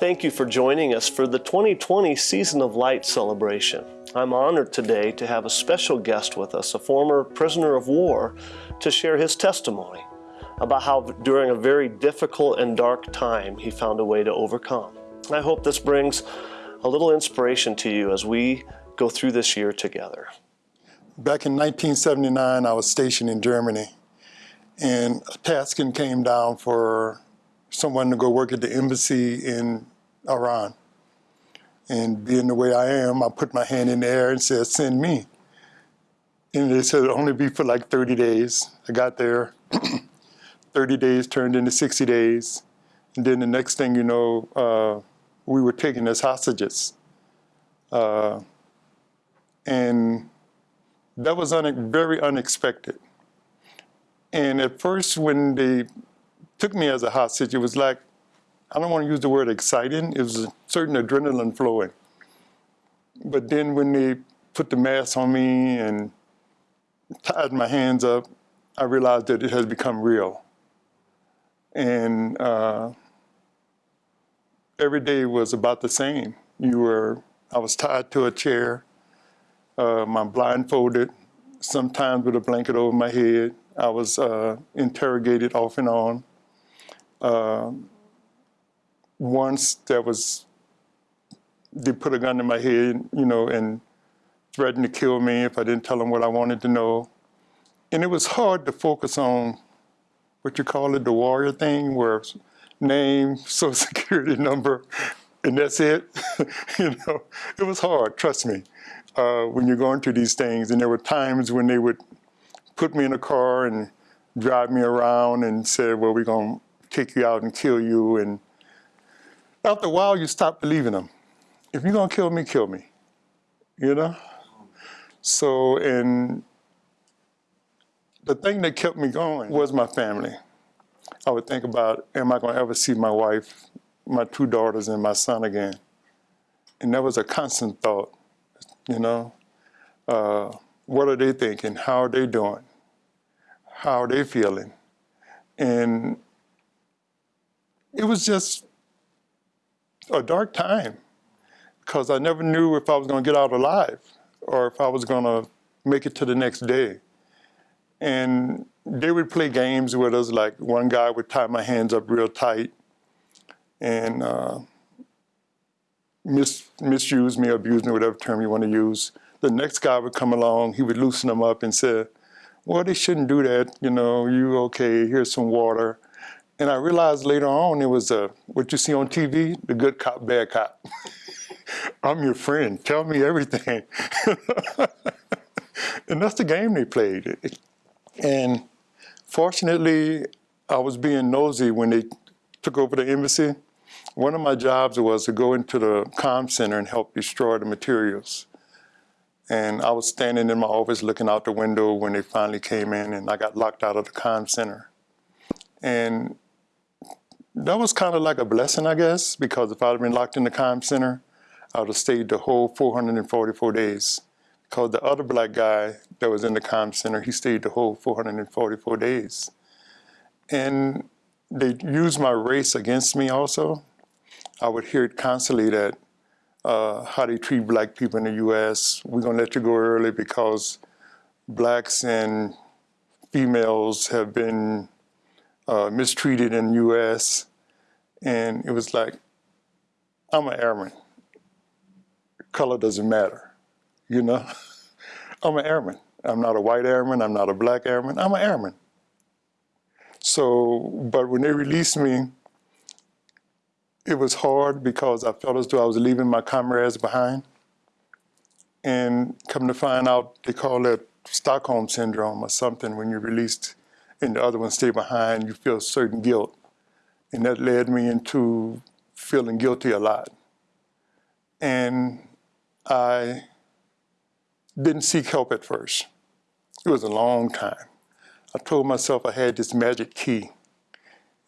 Thank you for joining us for the 2020 Season of Light celebration. I'm honored today to have a special guest with us, a former prisoner of war, to share his testimony about how during a very difficult and dark time he found a way to overcome. I hope this brings a little inspiration to you as we go through this year together. Back in 1979, I was stationed in Germany, and a tasking came down for someone to go work at the embassy in Iran. And being the way I am, I put my hand in the air and said, send me. And they said it'd only be for like 30 days. I got there, 30 days turned into 60 days. And then the next thing you know, uh, we were taken as hostages. Uh, and that was un very unexpected. And at first when they took me as a hostage, it was like, I don't want to use the word exciting, it was a certain adrenaline flowing. But then when they put the mask on me and tied my hands up, I realized that it has become real. And uh, every day was about the same. You were, I was tied to a chair, uh, I'm blindfolded, sometimes with a blanket over my head. I was uh, interrogated off and on. Uh, once there was, they put a gun in my head, you know, and threatened to kill me if I didn't tell them what I wanted to know. And it was hard to focus on what you call it, the warrior thing, where name, social security number, and that's it. you know, it was hard, trust me, uh, when you're going through these things. And there were times when they would put me in a car and drive me around and say, well, we're going to take you out and kill you. And after a while, you stop believing them. If you're going to kill me, kill me, you know? So, and the thing that kept me going was my family. I would think about, am I going to ever see my wife, my two daughters, and my son again? And that was a constant thought, you know? Uh, what are they thinking? How are they doing? How are they feeling? And it was just a dark time because I never knew if I was going to get out alive or if I was going to make it to the next day. And they would play games with us, like one guy would tie my hands up real tight and uh, mis misuse me, abuse me, whatever term you want to use. The next guy would come along, he would loosen them up and say, well, they shouldn't do that, you know, you okay, here's some water. And I realized later on it was uh, what you see on TV, the good cop, bad cop. I'm your friend, tell me everything. and that's the game they played. And fortunately, I was being nosy when they took over the embassy. One of my jobs was to go into the comm center and help destroy the materials. And I was standing in my office looking out the window when they finally came in and I got locked out of the comm center. And that was kind of like a blessing, I guess, because if I'd been locked in the comm center, I would have stayed the whole 444 days because the other black guy that was in the comm center, he stayed the whole 444 days. And they used my race against me also. I would hear it constantly that uh, how they treat black people in the U.S. We're gonna let you go early because blacks and females have been uh, mistreated in the U.S. And it was like, I'm an airman. Color doesn't matter you know? I'm an airman. I'm not a white airman, I'm not a black airman, I'm an airman. So, but when they released me, it was hard because I felt as though I was leaving my comrades behind. And come to find out, they call that Stockholm Syndrome or something when you're released and the other ones stay behind, you feel certain guilt. And that led me into feeling guilty a lot. And I didn't seek help at first. It was a long time. I told myself I had this magic key.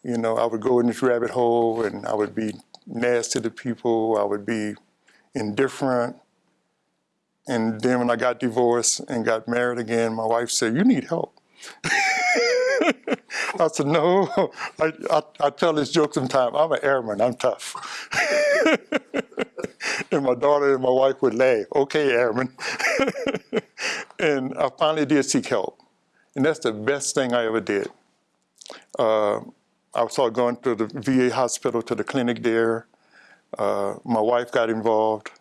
You know, I would go in this rabbit hole and I would be nasty to the people, I would be indifferent. And then when I got divorced and got married again, my wife said, you need help. I said, no. I, I, I tell this joke sometimes. I'm an airman. I'm tough. and my daughter and my wife would laugh. Okay, airman. and I finally did seek help. And that's the best thing I ever did. Uh, I started going to the VA hospital, to the clinic there. Uh, my wife got involved.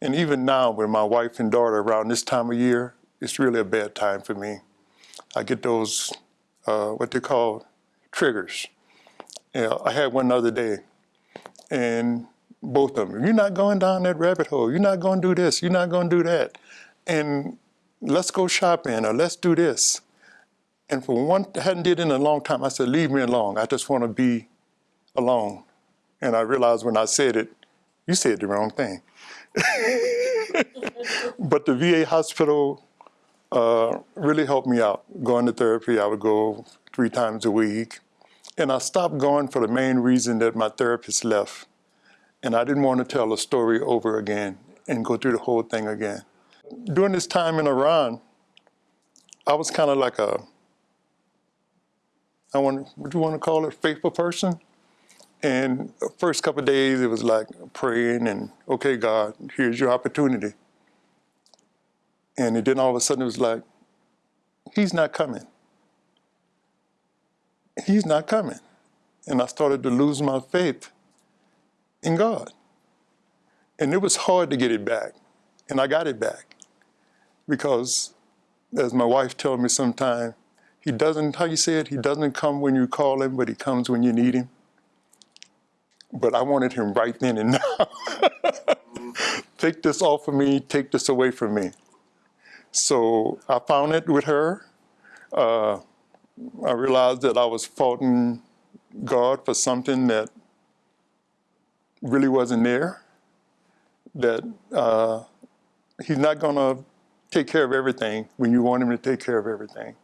And even now, with my wife and daughter around this time of year, it's really a bad time for me. I get those, uh, what they call triggers. Yeah, I had one the other day, and both of them, you're not going down that rabbit hole. You're not going to do this. You're not going to do that. And let's go shopping or let's do this. And for one, I hadn't did it in a long time. I said, leave me alone. I just want to be alone. And I realized when I said it, you said the wrong thing. but the VA hospital uh, really helped me out. Going to therapy, I would go three times a week. And I stopped going for the main reason that my therapist left. And I didn't want to tell the story over again and go through the whole thing again. During this time in Iran, I was kind of like a I want, what do you want to call it, faithful person. And first couple days, it was like praying and, okay, God, here's your opportunity. And then all of a sudden, it was like, he's not coming. He's not coming. And I started to lose my faith in God. And it was hard to get it back. And I got it back. Because, as my wife told me sometime, he doesn't, how you say it, he doesn't come when you call him, but he comes when you need him. But I wanted him right then and now. take this off of me, take this away from me. So I found it with her. Uh, I realized that I was faulting God for something that really wasn't there. That uh, he's not going to take care of everything when you want him to take care of everything.